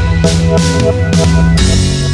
We'll be right back.